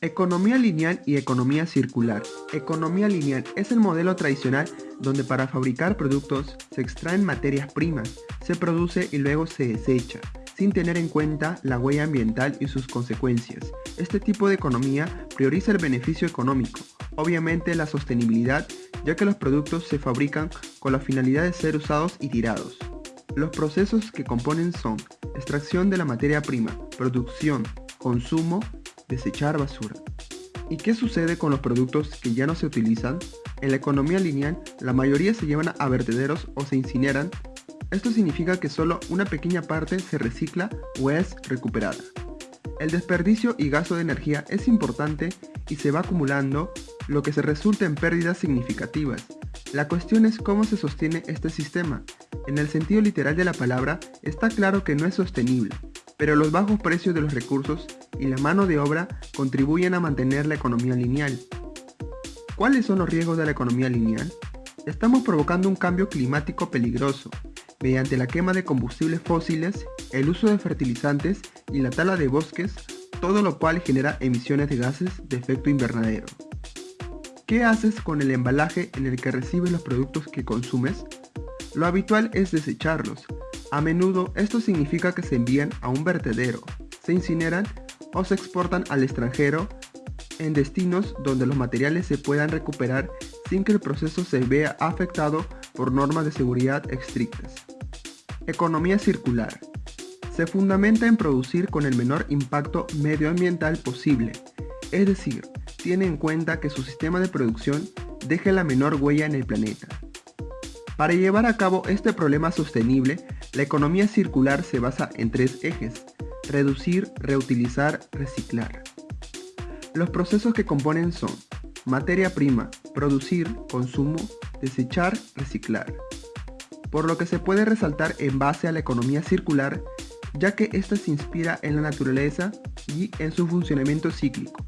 Economía lineal y economía circular. Economía lineal es el modelo tradicional donde para fabricar productos se extraen materias primas, se produce y luego se desecha, sin tener en cuenta la huella ambiental y sus consecuencias. Este tipo de economía prioriza el beneficio económico, obviamente la sostenibilidad, ya que los productos se fabrican con la finalidad de ser usados y tirados. Los procesos que componen son extracción de la materia prima, producción, consumo desechar basura. ¿Y qué sucede con los productos que ya no se utilizan? En la economía lineal, la mayoría se llevan a vertederos o se incineran. Esto significa que solo una pequeña parte se recicla o es recuperada. El desperdicio y gasto de energía es importante y se va acumulando, lo que se resulta en pérdidas significativas. La cuestión es cómo se sostiene este sistema. En el sentido literal de la palabra, está claro que no es sostenible, pero los bajos precios de los recursos y la mano de obra contribuyen a mantener la economía lineal. ¿Cuáles son los riesgos de la economía lineal? Estamos provocando un cambio climático peligroso mediante la quema de combustibles fósiles, el uso de fertilizantes y la tala de bosques, todo lo cual genera emisiones de gases de efecto invernadero. ¿Qué haces con el embalaje en el que recibes los productos que consumes? Lo habitual es desecharlos. A menudo esto significa que se envían a un vertedero, se incineran o se exportan al extranjero en destinos donde los materiales se puedan recuperar sin que el proceso se vea afectado por normas de seguridad estrictas. Economía circular. Se fundamenta en producir con el menor impacto medioambiental posible, es decir, tiene en cuenta que su sistema de producción deje la menor huella en el planeta. Para llevar a cabo este problema sostenible, la economía circular se basa en tres ejes, reducir, reutilizar, reciclar. Los procesos que componen son materia prima, producir, consumo, desechar, reciclar. Por lo que se puede resaltar en base a la economía circular, ya que ésta se inspira en la naturaleza y en su funcionamiento cíclico.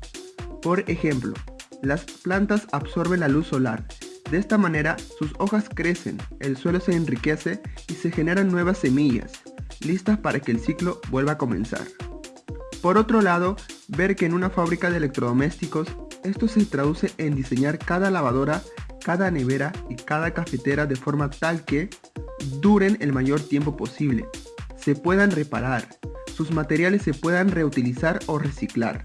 Por ejemplo, las plantas absorben la luz solar. De esta manera, sus hojas crecen, el suelo se enriquece y se generan nuevas semillas, listas para que el ciclo vuelva a comenzar. Por otro lado, ver que en una fábrica de electrodomésticos esto se traduce en diseñar cada lavadora, cada nevera y cada cafetera de forma tal que duren el mayor tiempo posible, se puedan reparar, sus materiales se puedan reutilizar o reciclar.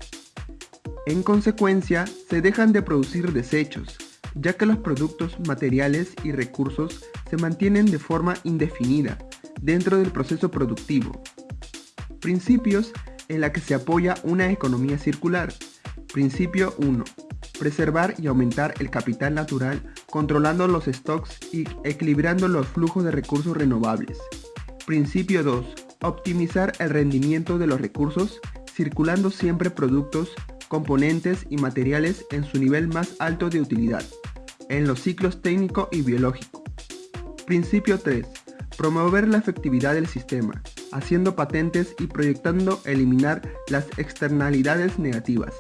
En consecuencia, se dejan de producir desechos, ya que los productos, materiales y recursos se mantienen de forma indefinida, dentro del proceso productivo. Principios en la que se apoya una economía circular. Principio 1. Preservar y aumentar el capital natural controlando los stocks y equilibrando los flujos de recursos renovables. Principio 2. Optimizar el rendimiento de los recursos circulando siempre productos, componentes y materiales en su nivel más alto de utilidad, en los ciclos técnico y biológico. Principio 3 promover la efectividad del sistema, haciendo patentes y proyectando eliminar las externalidades negativas.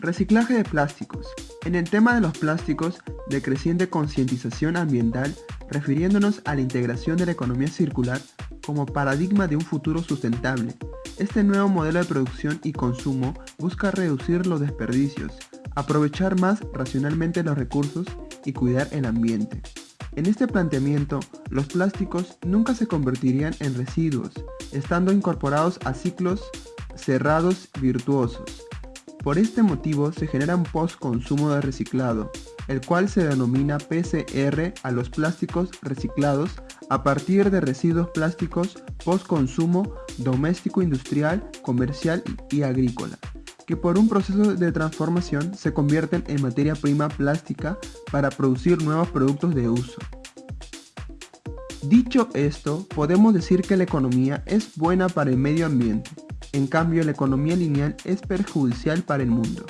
Reciclaje de plásticos. En el tema de los plásticos, de creciente concientización ambiental, refiriéndonos a la integración de la economía circular como paradigma de un futuro sustentable. Este nuevo modelo de producción y consumo busca reducir los desperdicios, aprovechar más racionalmente los recursos y cuidar el ambiente. En este planteamiento, los plásticos nunca se convertirían en residuos, estando incorporados a ciclos cerrados virtuosos. Por este motivo se genera un post-consumo de reciclado, el cual se denomina PCR a los plásticos reciclados a partir de residuos plásticos post-consumo doméstico, industrial, comercial y agrícola que por un proceso de transformación se convierten en materia prima plástica para producir nuevos productos de uso. Dicho esto, podemos decir que la economía es buena para el medio ambiente, en cambio la economía lineal es perjudicial para el mundo.